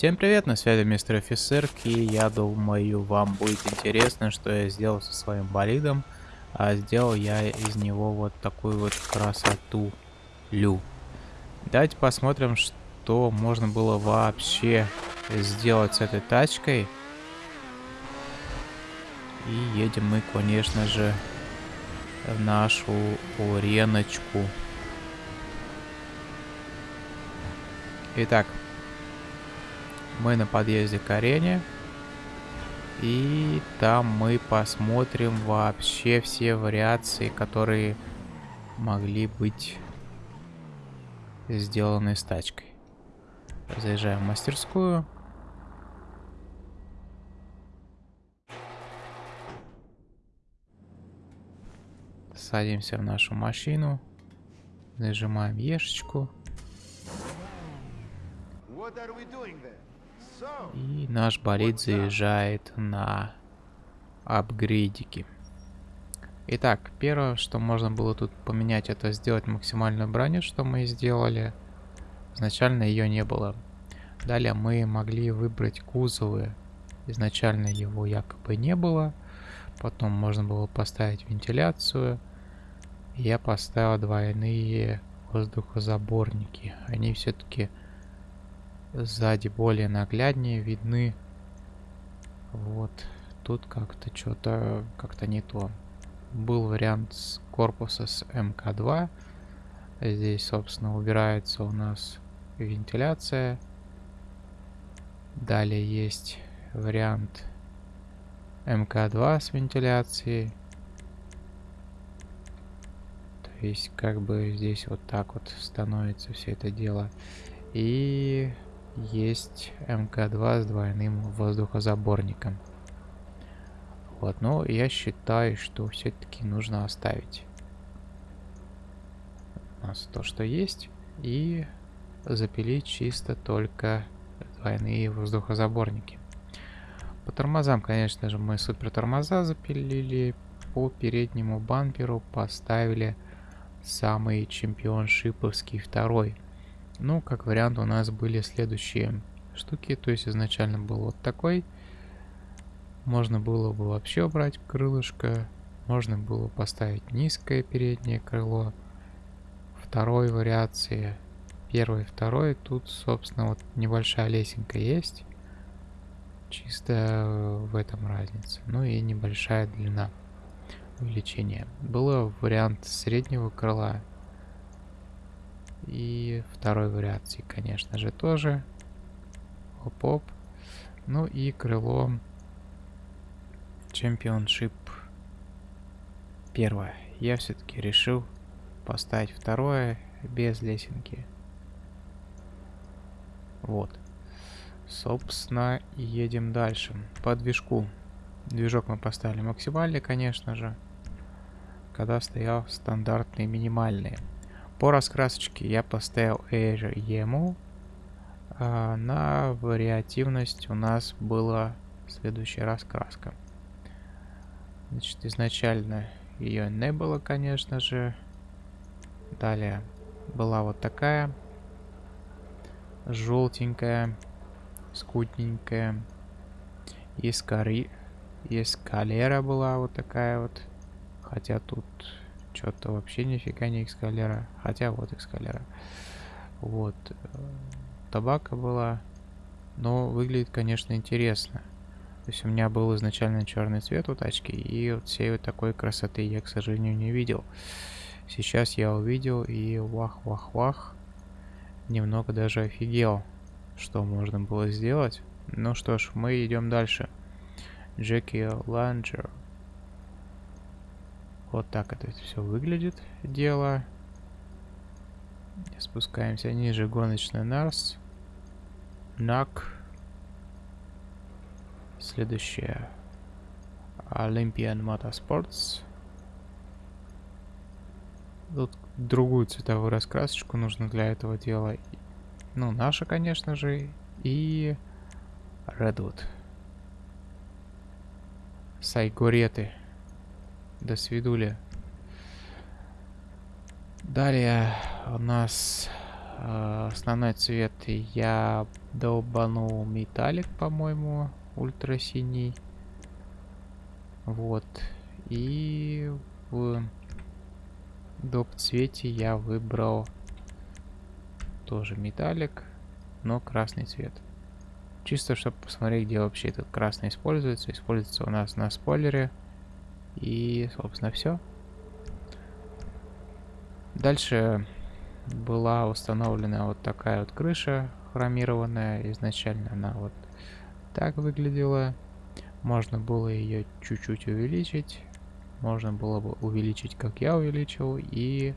Всем привет, на связи мистер офицер, и я думаю вам будет интересно, что я сделал со своим болидом. А сделал я из него вот такую вот красоту. Лю. Давайте посмотрим, что можно было вообще сделать с этой тачкой. И едем мы, конечно же, в нашу уреночку. Итак, мы на подъезде к арене. И там мы посмотрим вообще все вариации, которые могли быть сделаны с тачкой. Заезжаем в мастерскую. Садимся в нашу машину. Нажимаем ешечку. И наш болид заезжает на апгрейдики. Итак, первое, что можно было тут поменять, это сделать максимальную броню, что мы сделали. Изначально ее не было. Далее мы могли выбрать кузовы. Изначально его якобы не было. Потом можно было поставить вентиляцию. Я поставил двойные воздухозаборники. Они все-таки сзади более нагляднее видны. Вот. Тут как-то что-то как-то не то. Был вариант с корпуса с МК-2. Здесь, собственно, убирается у нас вентиляция. Далее есть вариант МК-2 с вентиляцией. То есть, как бы здесь вот так вот становится все это дело. И есть МК-2 с двойным воздухозаборником. Вот, но я считаю, что все-таки нужно оставить у нас то, что есть, и запилить чисто только двойные воздухозаборники. По тормозам, конечно же, мы супер тормоза запилили. По переднему бамперу поставили самый чемпионшиповский второй. Ну, как вариант, у нас были следующие штуки. То есть изначально был вот такой. Можно было бы вообще убрать крылышко. Можно было поставить низкое переднее крыло. Второй вариации. Первый, второй. Тут, собственно, вот небольшая лесенка есть. Чисто в этом разница. Ну и небольшая длина увеличения. Было вариант среднего крыла и второй вариации, конечно же, тоже. Оп-оп. Ну и крыло Championship первое. Я все-таки решил поставить второе без лесенки. Вот. Собственно, едем дальше. По движку. Движок мы поставили максимальный, конечно же. Когда стоял стандартные минимальные. По раскрасочке я поставил Emu. А на вариативность у нас была следующая раскраска. Значит, изначально ее не было, конечно же. Далее была вот такая. Желтенькая, скутненькая. Искари... Эскалера была вот такая вот. Хотя тут что-то вообще нифига не экскалера. Хотя вот экскалера. Вот. Табака была. Но выглядит, конечно, интересно. То есть у меня был изначально черный цвет у тачки. И вот всей вот такой красоты я, к сожалению, не видел. Сейчас я увидел и вах-вах-вах. Немного даже офигел, что можно было сделать. Ну что ж, мы идем дальше. Джеки Ланджер. Вот так это все выглядит дело. Спускаемся ниже гоночный Нарс. Нак. Следующее. Olympian Motorsports. Тут другую цветовую раскрасочку нужно для этого дела. Ну, наша, конечно же. И Redwood. Сайгуреты. До свидули. Далее у нас э, основной цвет я долбанул металлик, по-моему, ультрасиний. Вот. И в доп цвете я выбрал тоже металлик, но красный цвет. Чисто, чтобы посмотреть, где вообще этот красный используется. Используется у нас на спойлере. И, собственно, все. Дальше была установлена вот такая вот крыша хромированная. Изначально она вот так выглядела. Можно было ее чуть-чуть увеличить. Можно было бы увеличить, как я увеличил. И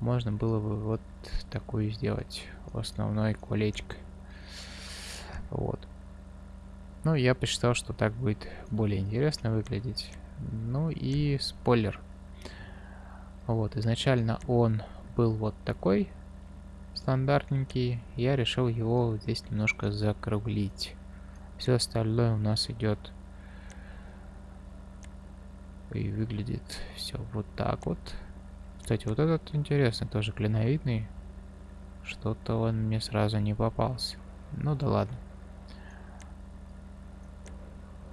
можно было бы вот такую сделать. Основной колечко. Вот. Ну, я посчитал, что так будет более интересно выглядеть. Ну и спойлер. Вот, изначально он был вот такой, стандартненький. Я решил его здесь немножко закруглить. Все остальное у нас идет и выглядит все вот так вот. Кстати, вот этот интересный, тоже клиновидный. Что-то он мне сразу не попался. Ну да ладно.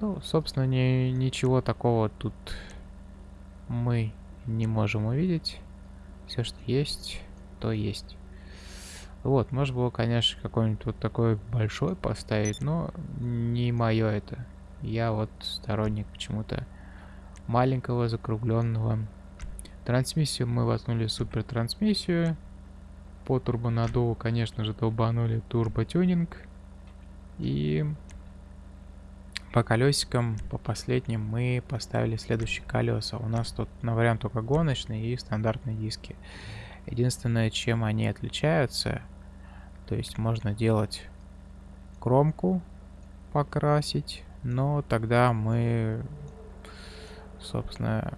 Ну, собственно, не, ничего такого тут мы не можем увидеть. Все, что есть, то есть. Вот, может было, конечно, какой-нибудь вот такой большой поставить, но не мое это. Я вот сторонник почему-то маленького закругленного. Трансмиссию мы воткнули супер трансмиссию. По турбонаддуву, конечно же, долбанули турботюнинг. И по колесикам, по последним, мы поставили следующие колеса. У нас тут на вариант только гоночные и стандартные диски. Единственное, чем они отличаются, то есть можно делать кромку, покрасить, но тогда мы, собственно,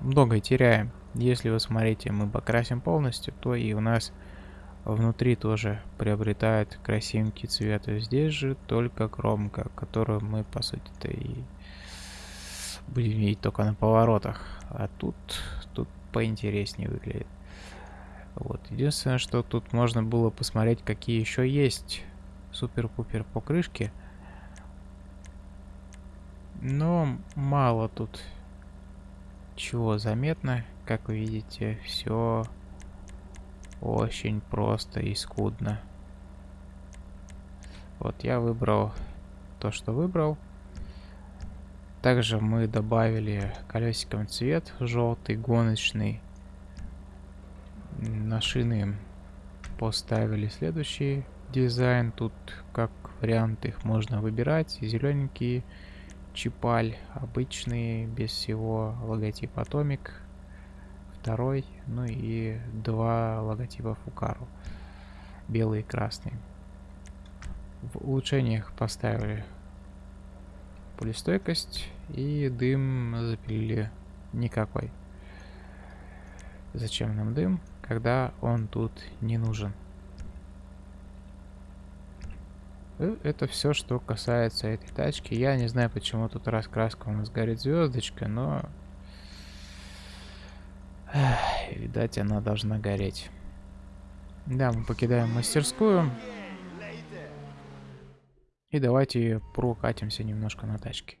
многое теряем. Если вы смотрите, мы покрасим полностью, то и у нас внутри тоже приобретает красивенький цвет. И здесь же только кромка, которую мы, по сути-то, и будем видеть только на поворотах. А тут, тут поинтереснее выглядит. Вот. Единственное, что тут можно было посмотреть, какие еще есть супер-пупер покрышки. Но мало тут чего заметно. Как вы видите, все очень просто и скудно. Вот я выбрал то, что выбрал. Также мы добавили колесиком цвет желтый, гоночный. На шины поставили следующий дизайн. Тут как вариант их можно выбирать. Зелененький чипаль, обычный, без всего логотип Atomic второй, ну и два логотипа Фукару, белый и красный. В улучшениях поставили пулестойкость и дым запилили никакой. Зачем нам дым, когда он тут не нужен? Э, это все, что касается этой тачки. Я не знаю, почему тут раскраска у нас горит звездочка, но видать, она должна гореть. Да, мы покидаем мастерскую. И давайте прокатимся немножко на тачке.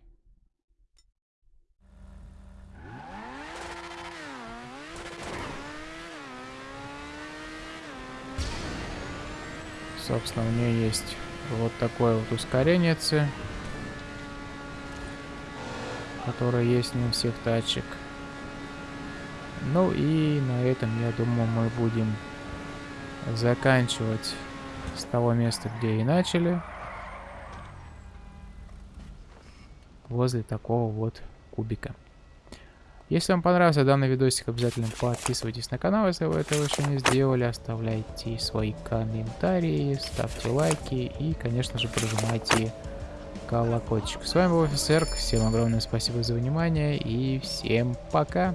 Собственно, у нее есть вот такое вот ускорение, которое есть не у всех тачек. Ну и на этом, я думаю, мы будем заканчивать с того места, где и начали. Возле такого вот кубика. Если вам понравился данный видосик, обязательно подписывайтесь на канал, если вы этого еще не сделали. Оставляйте свои комментарии, ставьте лайки и, конечно же, прожимайте колокольчик. С вами был Офисерк. Всем огромное спасибо за внимание и всем пока.